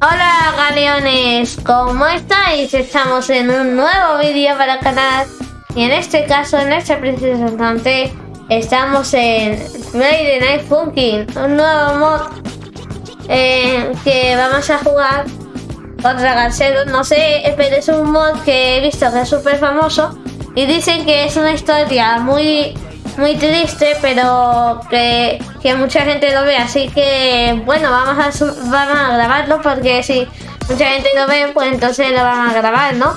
Hola galeones, ¿cómo estáis? Estamos en un nuevo vídeo para el canal. Y en este caso, en este preciso instante, estamos en Friday Night Funkin', un nuevo mod eh, que vamos a jugar contra Garceros, no sé, pero es un mod que he visto que es súper famoso y dicen que es una historia muy muy triste, pero que, mucha gente lo ve. Así que, bueno, vamos a, vamos a grabarlo porque si mucha gente lo ve, pues entonces lo van a grabar, ¿no?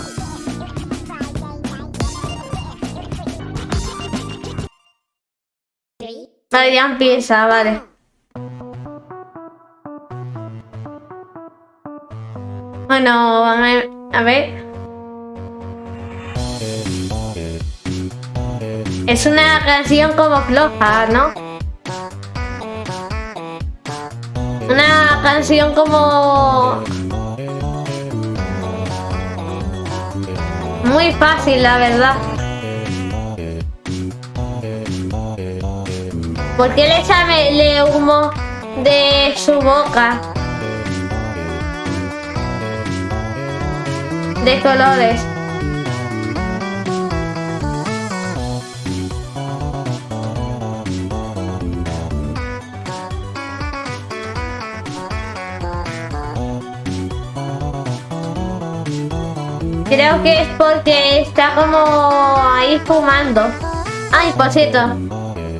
Vale, ya empieza, vale. Bueno, a ver. Es una canción como floja, ¿no? Una canción como... Muy fácil, la verdad. ¿Por qué le sale humo de su boca? De colores. Creo que es porque está como ahí fumando. Ay, por cierto.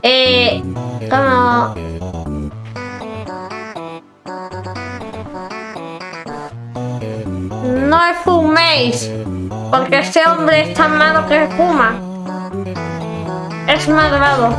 Eh, como... No fuméis. Porque este hombre es tan malo que fuma. Es malvado.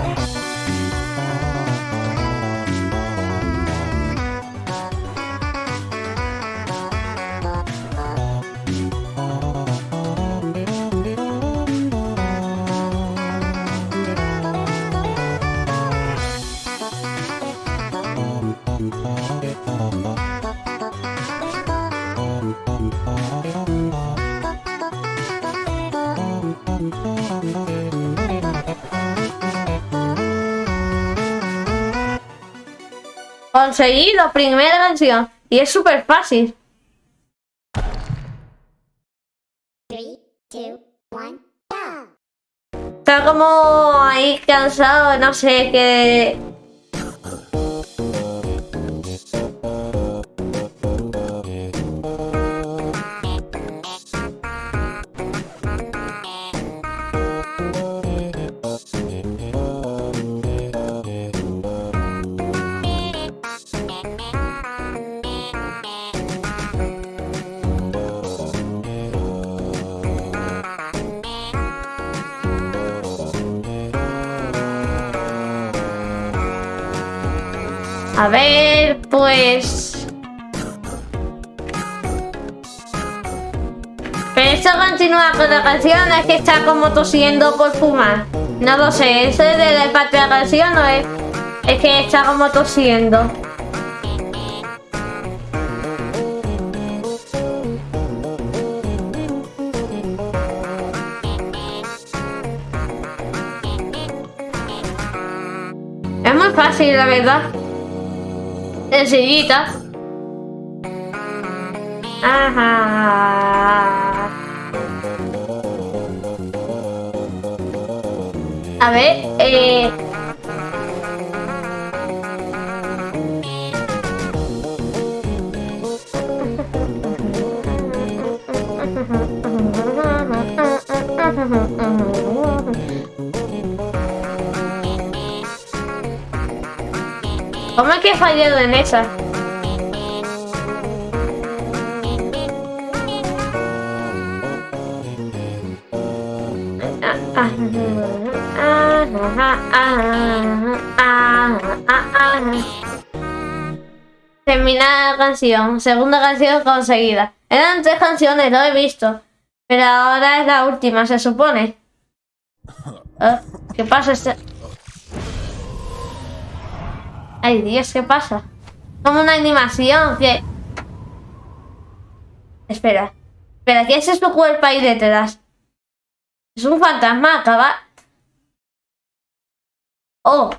Conseguí la primera canción. Y es súper fácil. Está como ahí cansado, no sé, qué... A ver, pues... Pero esto continúa con la canción, es que está como tosiendo por fumar. No lo sé, ¿eso es de la parte de la canción o es, es que está como tosiendo? Es muy fácil, la verdad. Enseguida. Ajá. A ver, eh... ¿Cómo es que he fallado en esa? Terminada la canción, segunda canción conseguida. Eran tres canciones, lo he visto. Pero ahora es la última, se supone. ¿Eh? ¿Qué pasa? Este... Ay, Dios, ¿qué pasa? Como una animación. Espera. Espera, ¿qué es su cuerpo ahí detrás? Es un fantasma, acaba... Oh.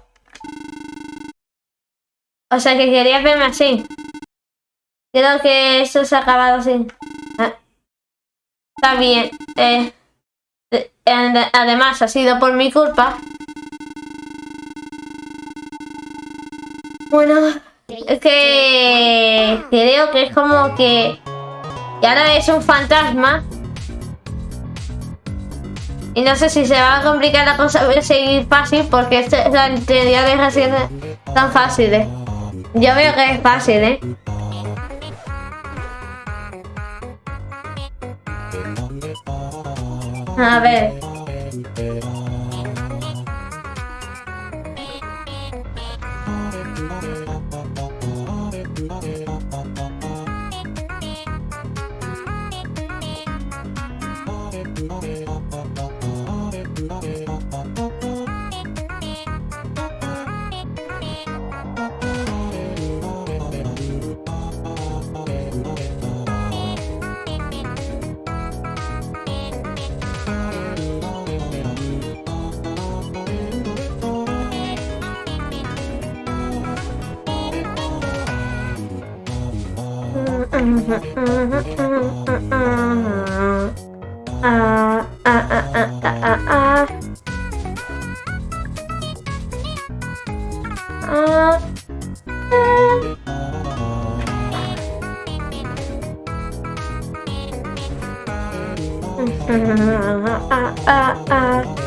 O sea que quería verme así. Creo que esto se ha acabado así. Ah. Está bien. Eh, eh, además, ha sido por mi culpa. Bueno, es que creo que es como que... Y ahora es un fantasma. Y no sé si se va a complicar la cosa, seguir fácil porque esta es la teoría de recién tan fáciles. Yo veo que es fácil, ¿eh? A ver. uh, uh, uh.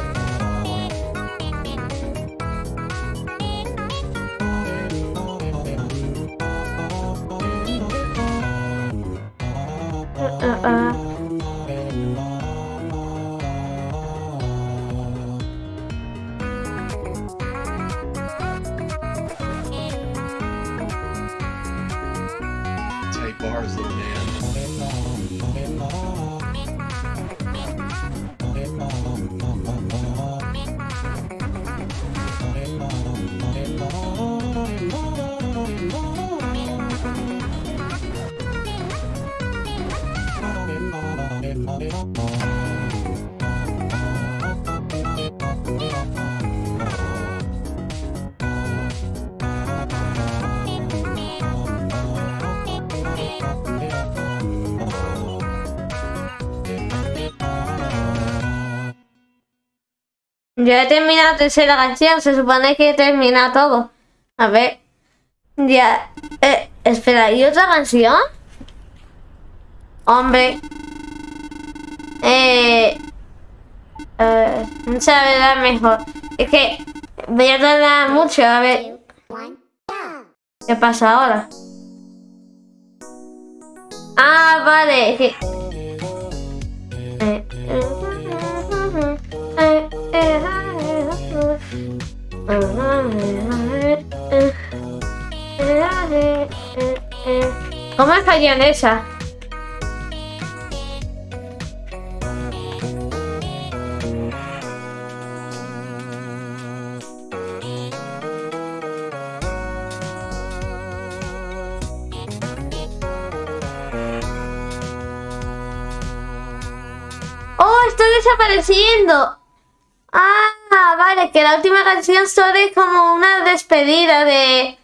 Tarzan Man. Ya he terminado la tercera canción, se supone que he terminado todo. A ver. Ya. Eh, espera, ¿y otra canción? Hombre. Eh. Eh, mucha verdad mejor. Es que voy a tardar mucho, a ver. ¿Qué pasa ahora? Ah, vale. Que... ¿Cómo estaría en esa? ¡Oh, estoy desapareciendo! Ah, vale, que la última canción solo es como una despedida de...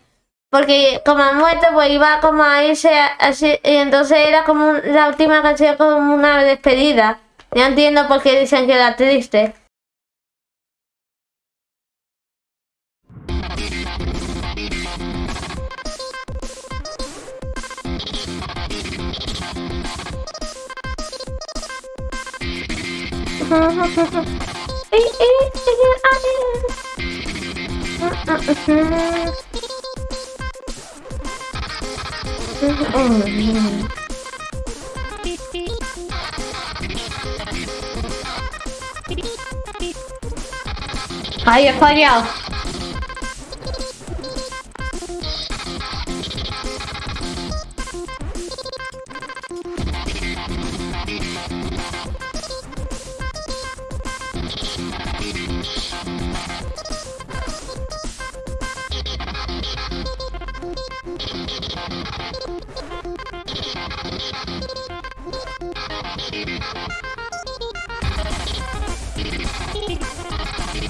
Porque como ha muerto, pues iba como a irse así, y entonces era como la última canción como una despedida. Ya entiendo por qué dicen que era triste. Ay, he fallado.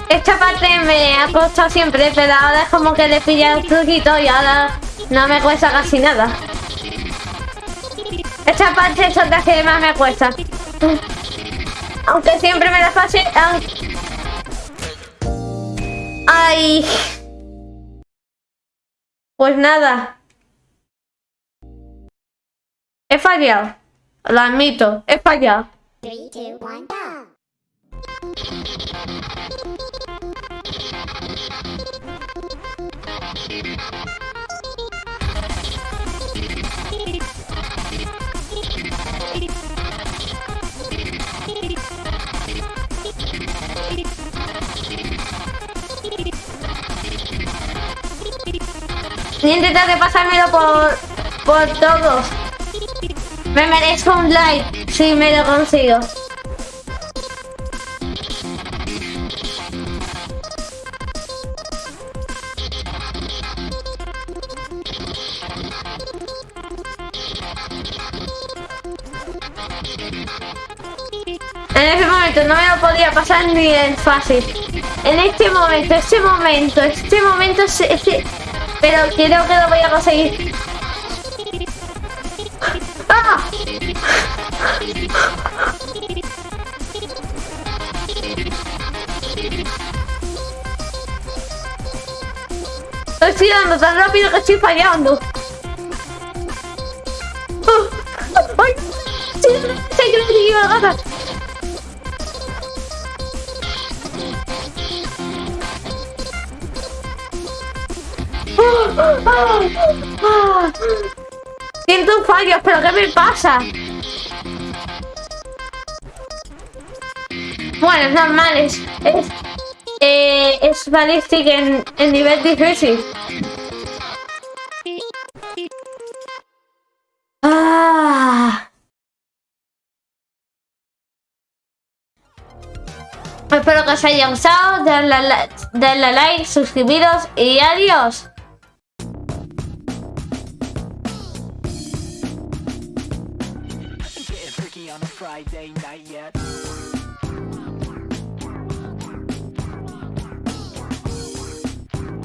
Esta parte me ha costado siempre, pero ahora es como que le pillé el truquito y ahora no me cuesta casi nada. Esta parte es otra que más me cuesta. Aunque siempre me la fácil. Ay. Pues nada. He fallado. Lo admito, he fallado. Voy a intentar de pasármelo por, por todos. Me merezco un like si me lo consigo. En ese momento no me lo podía pasar ni en fácil. En este momento, este momento, este momento, este, pero creo que lo voy a conseguir. Tan rápido que estoy fallando. ¡Ay! ¡Sí! ¡Sí! Siento fallos, pero ¿qué me pasa? Bueno, es... Es, eh, es ballistic en, en nivel difícil. Ah. Espero que os haya gustado, darle, darle like, suscribiros y adiós.